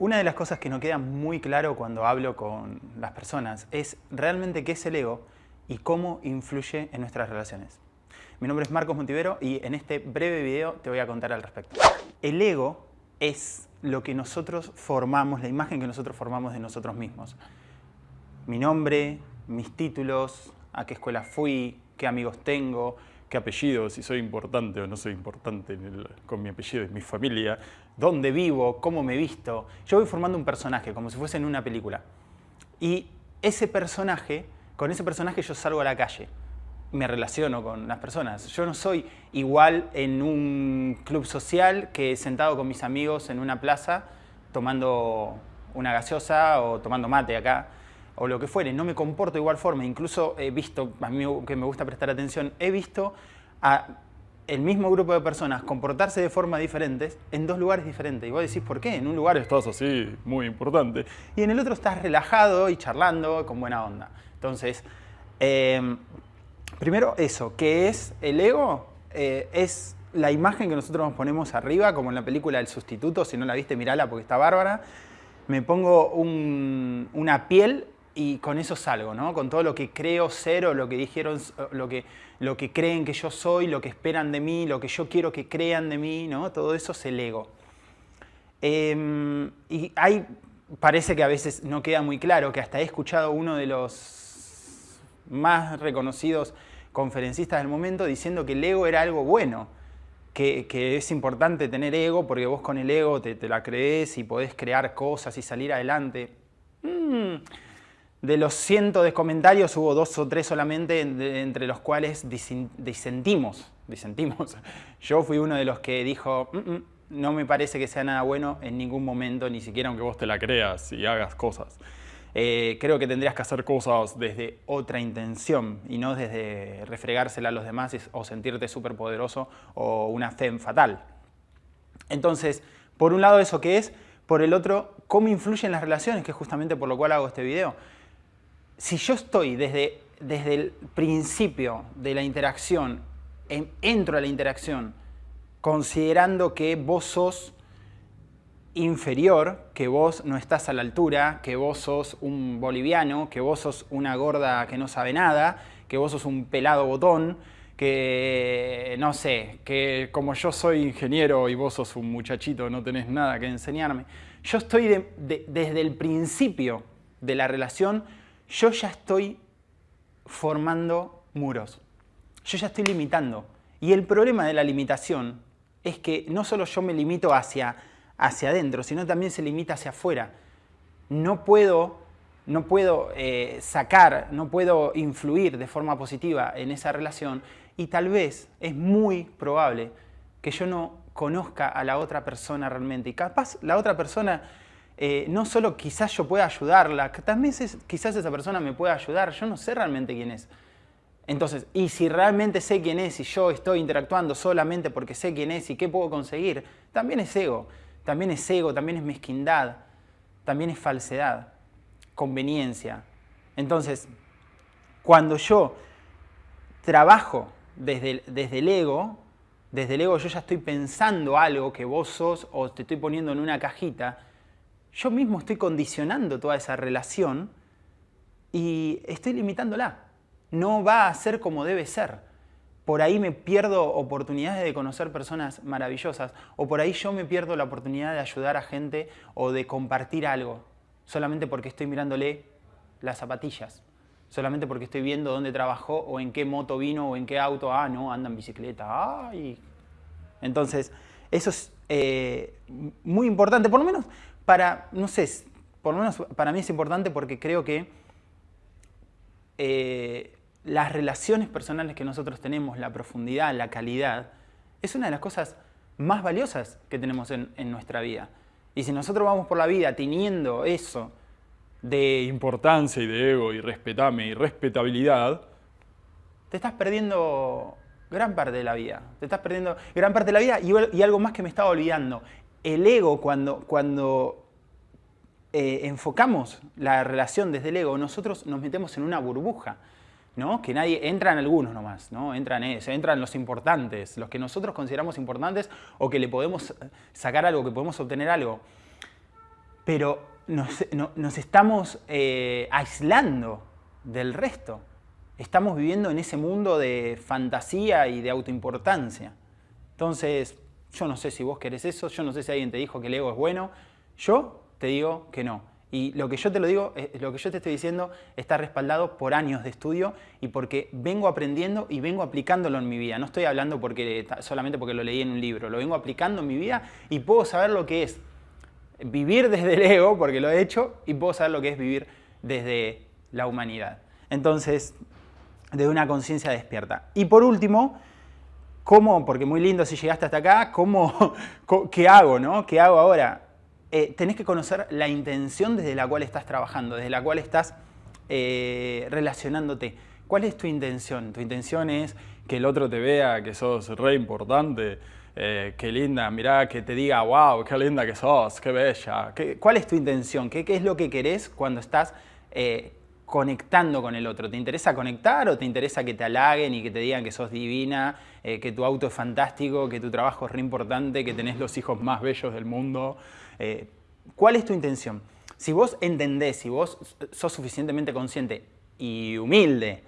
Una de las cosas que no queda muy claro cuando hablo con las personas es realmente qué es el ego y cómo influye en nuestras relaciones. Mi nombre es Marcos Montivero y en este breve video te voy a contar al respecto. El ego es lo que nosotros formamos, la imagen que nosotros formamos de nosotros mismos. Mi nombre, mis títulos, a qué escuela fui, qué amigos tengo, qué apellido, si soy importante o no soy importante con mi apellido, es mi familia, dónde vivo, cómo me visto. Yo voy formando un personaje, como si fuese en una película. Y ese personaje, con ese personaje yo salgo a la calle, me relaciono con las personas. Yo no soy igual en un club social que sentado con mis amigos en una plaza tomando una gaseosa o tomando mate acá o lo que fuere, no me comporto de igual forma. Incluso he visto, a mí que me gusta prestar atención, he visto a el mismo grupo de personas comportarse de forma diferente en dos lugares diferentes. Y vos decís, ¿por qué? En un lugar estás así, muy importante. Y en el otro estás relajado y charlando con buena onda. Entonces, em, primero eso, ¿qué es el ego? Eh, es la imagen que nosotros nos ponemos arriba, como en la película El Sustituto, si no la viste, mirala porque está bárbara. Me pongo una piel y con eso salgo, ¿no? Con todo lo que creo ser o lo que dijeron, lo que, lo que creen que yo soy, lo que esperan de mí, lo que yo quiero que crean de mí, ¿no? Todo eso es el ego. Em, y hay, parece que a veces no queda muy claro, que hasta he escuchado uno de los más reconocidos conferencistas del momento diciendo que el ego era algo bueno, que, es importante tener ego porque vos con el ego te, la crees y podés crear cosas y salir adelante. Mm, de los cientos de comentarios hubo dos o tres solamente entre los cuales disentimos, disentimos. Yo fui uno de los que dijo, mm, mm, no me parece que sea nada bueno en ningún momento, ni siquiera aunque vos te la creas y hagas cosas. Eh, creo que tendrías que hacer cosas desde otra intención y no desde refregársela a los demás o sentirte súper poderoso o una fe fatal. Entonces, por un lado eso que es, por el otro, cómo influyen las relaciones, que es justamente por lo cual hago este video si yo estoy desde, desde el principio de la interacción, entro a la interacción, considerando que vos sos inferior, que vos no estás a la altura, que vos sos un boliviano, que vos sos una gorda que no sabe nada, que vos sos un pelado botón, que no sé, que como yo soy ingeniero y vos sos un muchachito, no tenés nada que enseñarme. Yo estoy desde el principio de la relación yo ya estoy formando muros. Yo ya estoy limitando. Y el problema de la limitación es que no solo yo me limito hacia, hacia adentro, sino también se limita hacia afuera. No puedo, no puedo eh, sacar, no puedo influir de forma positiva en esa relación y tal vez es muy probable que yo no conozca a la otra persona realmente. Y capaz la otra persona eh, no solo quizás yo pueda ayudarla, también quizás esa persona me pueda ayudar, yo no sé realmente quién es. Entonces, y si realmente sé quién es y yo estoy interactuando solamente porque sé quién es y qué puedo conseguir, también es ego, también es ego, también es mezquindad, también es falsedad, conveniencia. Entonces, cuando yo trabajo desde desde el ego, desde el ego yo ya estoy pensando algo que vos sos o te estoy poniendo en una cajita, yo mismo estoy condicionando toda esa relación y estoy limitándola. No va a ser como debe ser. Por ahí me pierdo oportunidades de conocer personas maravillosas o por ahí yo me pierdo la oportunidad de ayudar a gente o de compartir algo solamente porque estoy mirándole las zapatillas, solamente porque estoy viendo dónde trabajó o en qué moto vino o en qué auto, ah, no, anda en bicicleta, ay. Entonces, eso es eh, muy importante, por lo menos para, no sé, por lo menos para mí es importante porque creo que eh, las relaciones personales que nosotros tenemos, la profundidad, la calidad, es una de las cosas más valiosas que tenemos en, nuestra vida. Y si nosotros vamos por la vida teniendo eso de importancia y de ego y respetame y respetabilidad, te estás perdiendo gran parte de la vida. Te estás perdiendo gran parte de la vida y, y algo más que me estaba olvidando el ego, cuando, cuando eh, enfocamos la relación desde el ego, nosotros nos metemos en una burbuja, ¿no? Que nadie, entran algunos nomás, ¿no? Entran, eso, entran los importantes, los que nosotros consideramos importantes o que le podemos sacar algo, que podemos obtener algo. pero nos, estamos eh, aislando del resto. Estamos viviendo en ese mundo de fantasía y de autoimportancia. Entonces, yo no sé si vos querés eso, yo no sé si alguien te dijo que el ego es bueno, yo te digo que no. Y lo que yo te lo digo, eh, lo que yo te estoy diciendo está respaldado por años de estudio y porque vengo aprendiendo y vengo aplicándolo en mi vida. No estoy hablando porque, solamente porque lo leí en un libro, lo vengo aplicando en mi vida y puedo saber lo que es vivir desde el ego, porque lo he hecho, y puedo saber lo que es vivir desde la humanidad. Entonces, de una conciencia despierta. Y por último, ¿cómo? Porque muy lindo si llegaste hasta acá, ¿cómo, ¿qué hago? No? ¿Qué hago ahora? Eh, tenés que conocer la intención desde la cual estás trabajando, desde la cual estás eh, relacionándote. ¿Cuál es tu intención? Tu intención es que el otro te vea que sos re importante, eh, qué linda, mirá, que te diga, wow, qué linda que sos, qué bella. ¿Cuál es tu intención? ¿Qué, es lo que querés cuando estás conectando con el otro? ¿Te interesa conectar o te interesa que te halaguen y que te digan que sos divina, que tu auto es fantástico, que tu trabajo es re importante, que tenés los hijos más bellos del mundo? Eh, ¿Cuál es tu intención? Si vos entendés, si vos sos suficientemente consciente y humilde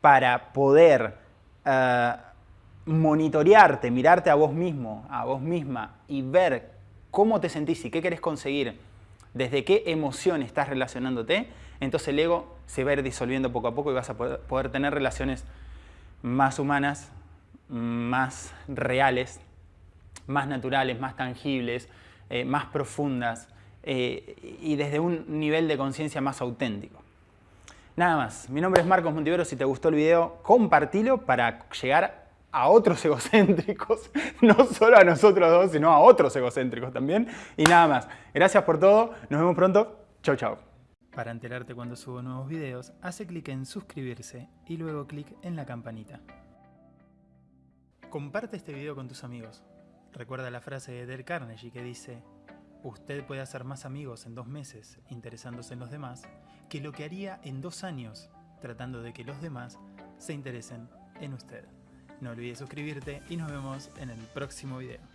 para poder eh, monitorearte, mirarte a vos mismo, a vos misma y ver cómo te sentís y qué querés conseguir, desde qué emoción estás relacionándote, entonces el ego se va a ir disolviendo poco a poco y vas a poder tener relaciones más humanas, más reales, más naturales, más tangibles, eh, más profundas eh, y desde un nivel de conciencia más auténtico. Nada más, mi nombre es Marcos Montivero, si te gustó el video, compartilo para llegar a otros egocéntricos, no solo a nosotros dos, sino a otros egocéntricos también. Y nada más, gracias por todo, nos vemos pronto, chau chau. Para enterarte cuando subo nuevos videos, hace clic en suscribirse y luego clic en la campanita. Comparte este video con tus amigos. Recuerda la frase de Del Carnegie que dice, usted puede hacer más amigos en dos meses interesándose en los demás que lo que haría en dos años tratando de que los demás se interesen en usted. No olvides suscribirte y nos vemos en el próximo video.